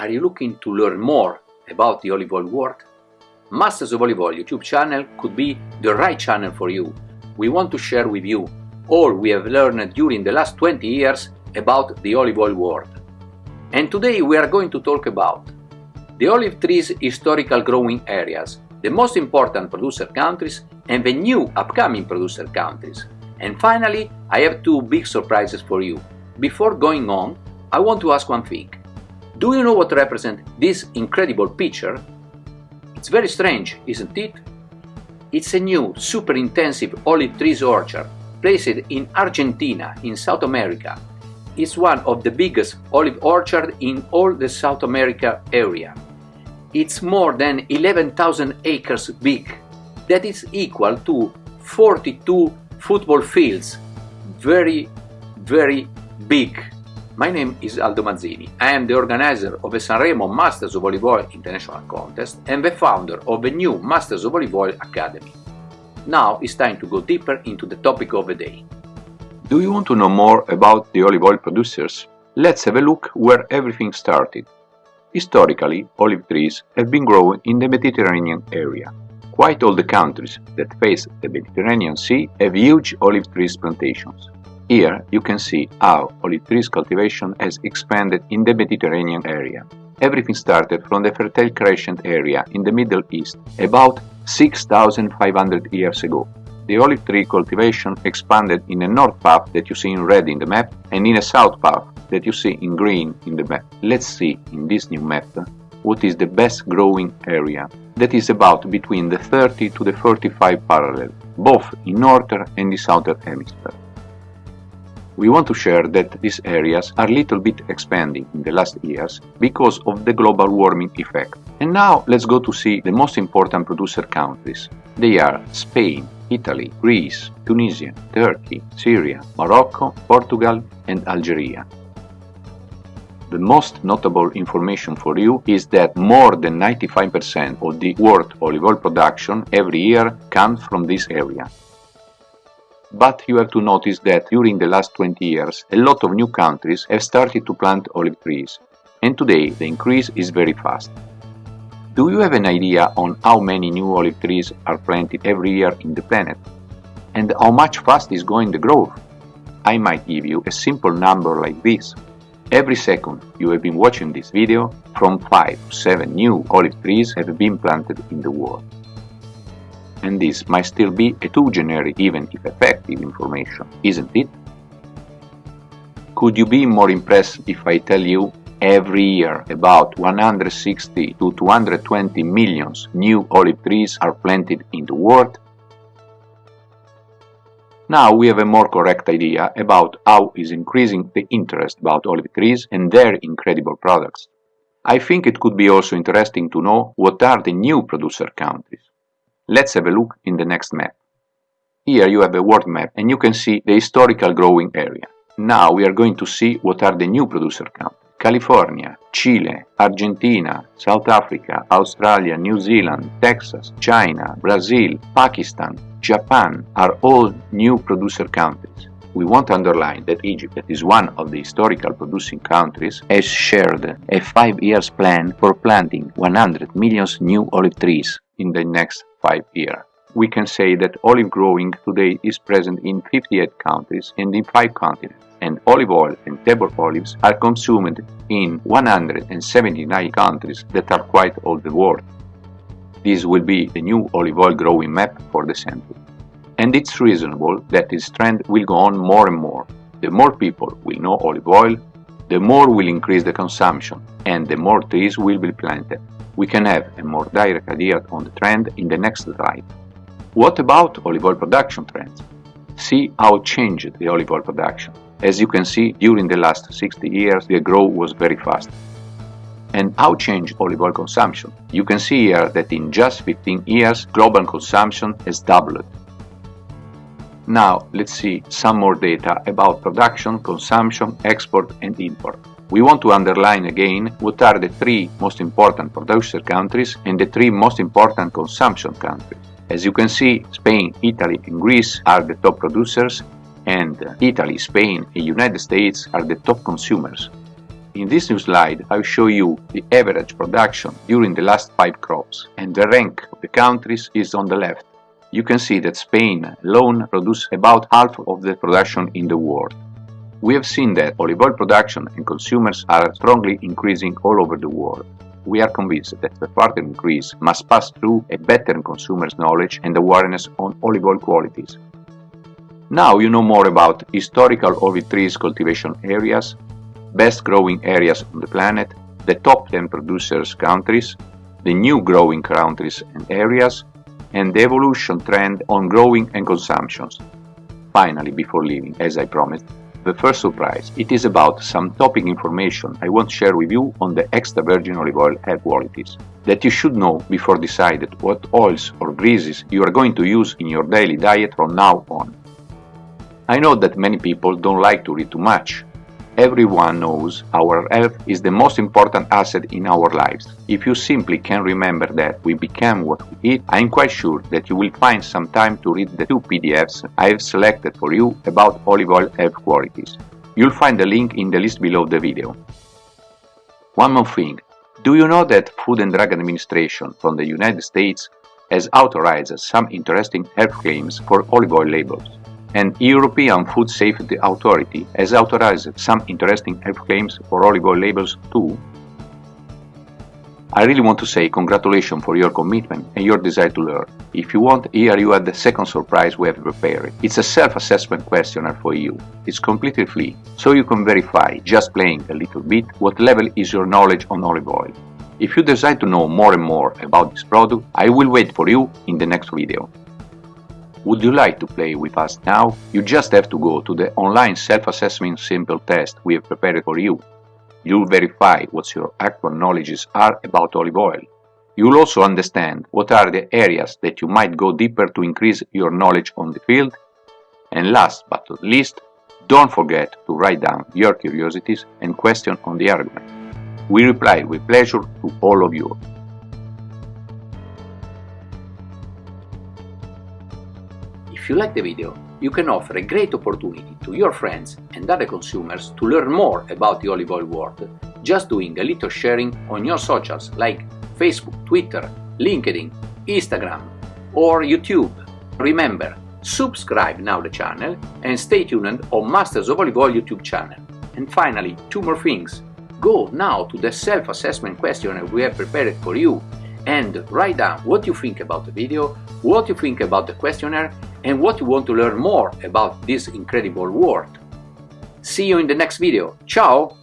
Are you looking to learn more about the olive oil world? Masters of Olive Oil YouTube channel could be the right channel for you. We want to share with you all we have learned during the last 20 years about the olive oil world. And today we are going to talk about the olive trees historical growing areas, the most important producer countries and the new upcoming producer countries. And finally, I have two big surprises for you. Before going on, I want to ask one thing. Do you know what represents this incredible picture? It's very strange, isn't it? It's a new, super intensive olive trees orchard placed in Argentina, in South America. It's one of the biggest olive orchards in all the South America area. It's more than 11,000 acres big. That is equal to 42 football fields. Very, very big. My name is Aldo Mazzini. I am the organizer of the Sanremo Masters of Olive Oil International Contest and the founder of the new Masters of Olive Oil Academy. Now it's time to go deeper into the topic of the day. Do you want to know more about the olive oil producers? Let's have a look where everything started. Historically, olive trees have been grown in the Mediterranean area. Quite all the countries that face the Mediterranean Sea have huge olive trees plantations. Here you can see how olive trees cultivation has expanded in the Mediterranean area. Everything started from the Fertile Crescent area in the Middle East about 6500 years ago. The olive tree cultivation expanded in a north path that you see in red in the map and in a south path that you see in green in the map. Let's see in this new map what is the best growing area. That is about between the 30 to the 45 parallel, both in northern and the southern hemisphere. We want to share that these areas are little bit expanding in the last years because of the global warming effect. And now let's go to see the most important producer countries. They are Spain, Italy, Greece, Tunisia, Turkey, Syria, Morocco, Portugal and Algeria. The most notable information for you is that more than 95% of the world olive oil production every year comes from this area. But you have to notice that during the last 20 years, a lot of new countries have started to plant olive trees, and today the increase is very fast. Do you have an idea on how many new olive trees are planted every year in the planet? And how much fast is going the growth? I might give you a simple number like this. Every second you have been watching this video, from 5 to 7 new olive trees have been planted in the world and this might still be a too generic even if effective information, isn't it? Could you be more impressed if I tell you every year about 160 to 220 millions new olive trees are planted in the world? Now we have a more correct idea about how is increasing the interest about olive trees and their incredible products. I think it could be also interesting to know what are the new producer countries. Let's have a look in the next map. Here you have a world map and you can see the historical growing area. Now we are going to see what are the new producer countries. California, Chile, Argentina, South Africa, Australia, New Zealand, Texas, China, Brazil, Pakistan, Japan are all new producer countries. We want to underline that Egypt, that is one of the historical producing countries, has shared a five years plan for planting 100 million new olive trees in the next five years. We can say that olive growing today is present in 58 countries and in 5 continents, and olive oil and table olives are consumed in 179 countries that are quite all the world. This will be the new olive oil growing map for the century. And it's reasonable that this trend will go on more and more. The more people will know olive oil, the more will increase the consumption and the more trees will be planted we can have a more direct idea on the trend in the next slide. What about olive oil production trends? See how changed the olive oil production. As you can see, during the last 60 years the growth was very fast. And how changed olive oil consumption? You can see here that in just 15 years global consumption has doubled. Now let's see some more data about production, consumption, export and import. We want to underline again what are the three most important producer countries and the three most important consumption countries. As you can see, Spain, Italy and Greece are the top producers and uh, Italy, Spain and United States are the top consumers. In this new slide, I'll show you the average production during the last 5 crops, and the rank of the countries is on the left. You can see that Spain alone produces about half of the production in the world. We have seen that olive oil production and consumers are strongly increasing all over the world. We are convinced that the further increase must pass through a better consumers' knowledge and awareness on olive oil qualities. Now you know more about historical olive trees cultivation areas, best growing areas on the planet, the top 10 producers countries, the new growing countries and areas, and the evolution trend on growing and consumptions. Finally, before leaving, as I promised, the first surprise. It is about some topic information I want to share with you on the extra virgin olive oil qualities that you should know before deciding what oils or greases you are going to use in your daily diet from now on. I know that many people don't like to read too much, Everyone knows our health is the most important asset in our lives. If you simply can remember that we become what we eat, I'm quite sure that you will find some time to read the two PDFs I have selected for you about olive oil health qualities. You'll find the link in the list below the video. One more thing. Do you know that Food and Drug Administration from the United States has authorized some interesting health claims for olive oil labels? And European Food Safety Authority has authorized some interesting health claims for olive oil labels too. I really want to say congratulations for your commitment and your desire to learn. If you want, here you have the second surprise we have prepared. It's a self-assessment questionnaire for you. It's completely free, so you can verify, just playing a little bit, what level is your knowledge on olive oil. If you decide to know more and more about this product, I will wait for you in the next video. Would you like to play with us now? You just have to go to the online self-assessment simple test we have prepared for you. You'll verify what your actual knowledges are about olive oil. You'll also understand what are the areas that you might go deeper to increase your knowledge on the field. And last but not least, don't forget to write down your curiosities and questions on the argument. We reply with pleasure to all of you. If you like the video, you can offer a great opportunity to your friends and other consumers to learn more about the olive oil world just doing a little sharing on your socials like Facebook, Twitter, LinkedIn, Instagram or YouTube. Remember, subscribe now the channel and stay tuned on Masters of Olive Oil YouTube channel. And finally, two more things. Go now to the self-assessment questionnaire we have prepared for you and write down what you think about the video, what you think about the questionnaire and what you want to learn more about this incredible world. See you in the next video. Ciao!